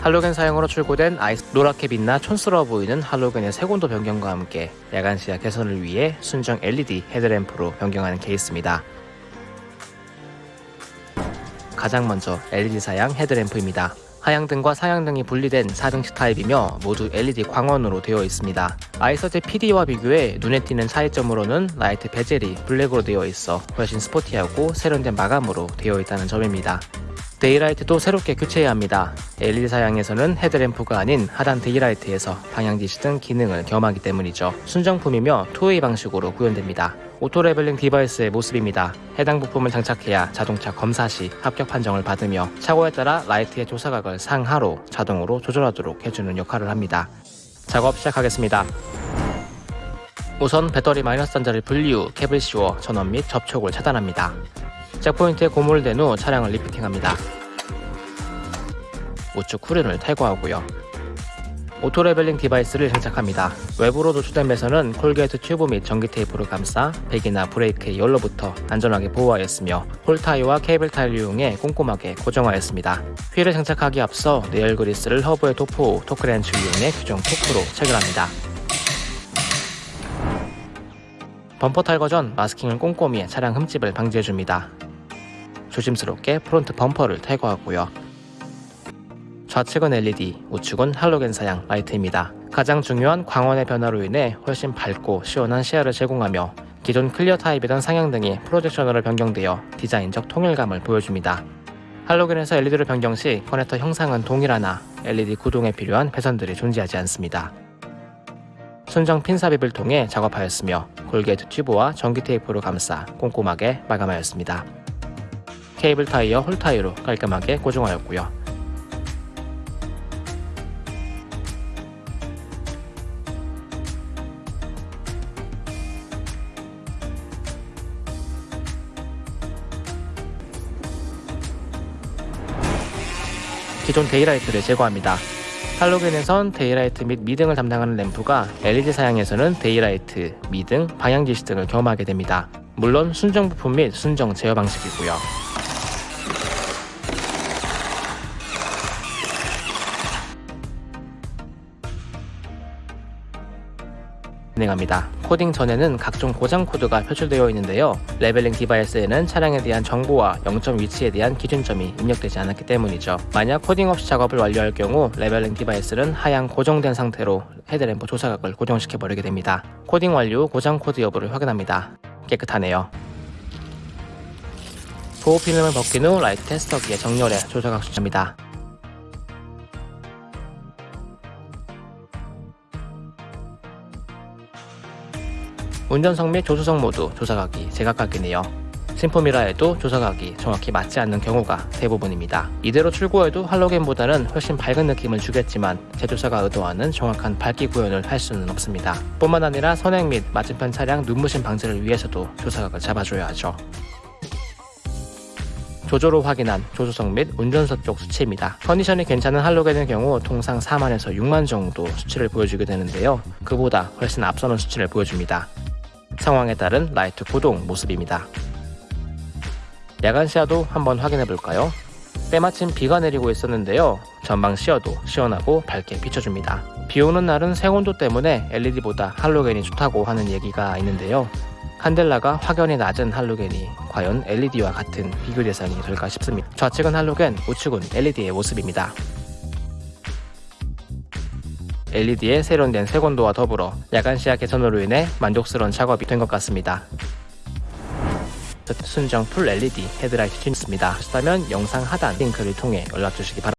할로겐 사양으로 출고된 아이스 노랗게 빛나 촌스러워 보이는 할로겐의 색온도 변경과 함께 야간 시야 개선을 위해 순정 LED 헤드램프로 변경하는 케이스입니다. 가장 먼저 LED 사양 헤드램프입니다. 하향등과 상향등이 분리된 4등식 타입이며 모두 LED 광원으로 되어 있습니다. 아이서제 PD와 비교해 눈에 띄는 차이점으로는 라이트 bezel이 블랙으로 되어 있어 훨씬 스포티하고 세련된 마감으로 되어 있다는 점입니다. daylight도 새롭게 교체해야 합니다. LED 사양에서는 헤드램프가 아닌 하단 daylight에서 방향지시 등 기능을 겸하기 때문이죠. 순정품이며 two-way 방식으로 구현됩니다. auto leveling device의 모습입니다. 해당 부품을 장착해야 자동차 검사 시 합격 판정을 받으며 차고에 따라 라이트의 조사각을 상하로 자동으로 조절하도록 해주는 역할을 합니다. 작업 시작하겠습니다. 우선 배터리 마이너스 단자를 분리 후 캡을 씌워 전원 및 접촉을 차단합니다. jack point에 고무를 댄 후 차량을 lifting합니다. 우측 후륜을 탈거하고요. auto leveling device를 장착합니다. 외부로 노출된 배선은 corrugate 튜브 및 전기 테이프로 감싸 배기나 브레이크의 열로부터 안전하게 보호하였으며 hole tie와 cable tie를 이용해 꼼꼼하게 고정하였습니다. 휠을 장착하기 앞서 내열 그리스를 허브에 도포 후 토크렌치를 이용해 규정 토크로 체결합니다. 범퍼 탈거 전 마스킹을 꼼꼼히 해 차량 흠집을 방지해줍니다. 조심스럽게 front 범퍼를 탈거하고요. 좌측은 LED, 우측은 할로겐 사양 라이트입니다. 가장 중요한 광원의 변화로 인해 훨씬 밝고 시원한 시야를 제공하며 기존 clear 타입이던 상향등이 projection으로 변경되어 디자인적 통일감을 보여줍니다. 할로겐에서 LED로 변경 시 커넥터 형상은 동일하나 LED 구동에 필요한 배선들이 존재하지 않습니다. 순정 핀 삽입을 통해 작업하였으며 corrugate 튜브와 전기 테이프로 감싸 꼼꼼하게 마감하였습니다. cable tie와 hole tie로 깔끔하게 고정하였고요. 기존 daylight를 제거합니다. 할로겐에선 daylight 및 미등을 담당하는 램프가 LED 사양에서는 daylight, 미등, 방향지시 등을 겸하게 됩니다. 물론 순정 부품 및 순정 제어 방식이고요. 진행합니다. 코딩 전에는 각종 고장 코드가 표출되어 있는데요. leveling device에는 차량에 대한 정보와 0점 위치에 대한 기준점이 입력되지 않았기 때문이죠. 만약 코딩 없이 작업을 완료할 경우 leveling device는 하향 고정된 상태로 헤드램프 조사각을 고정시켜 버리게 됩니다. 코딩 완료 후 고장 코드 여부를 확인합니다. 깨끗하네요. 보호 필름을 벗긴 후 라이트 테스터기에 정렬해 조사각 수치입니다. 운전석 및 조수석 모두 조사각이 제각각이네요. 신품이라 해도 조사각이 정확히 맞지 않는 경우가 대부분입니다. 이대로 출고해도 할로겐보다는 훨씬 밝은 느낌을 주겠지만 제조사가 의도하는 정확한 밝기 구현을 할 수는 없습니다. 뿐만 아니라 선행 및 맞은편 차량 눈부심 방지를 위해서도 조사각을 잡아줘야 하죠. 조도로 확인한 조수석 및 운전석 쪽 수치입니다. 컨디션이 괜찮은 할로겐의 경우 통상 4만에서 6만 정도 수치를 보여주게 되는데요. 그보다 훨씬 앞서는 수치를 보여줍니다. 상황에 따른 라이트 구동 모습입니다. 야간 시야도 한번 확인해 볼까요? 때마침 비가 내리고 있었는데요. 전방 시야도 시원하고 밝게 비춰줍니다. 비 오는 날은 색온도 때문에 LED보다 할로겐이 좋다고 하는 얘기가 있는데요. 칸델라가 확연히 낮은 할로겐이 과연 LED와 같은 비교 대상이 될까 싶습니다. 좌측은 할로겐, 우측은 LED의 모습입니다. LED의 세련된 색온도와 더불어 야간 시야 개선으로 인해 만족스러운 작업이 된 것 같습니다. 순정 full LED 헤드라이트 튜닝이 필요하시다면 영상 하단 링크를 통해 연락 주시기 바랍니다.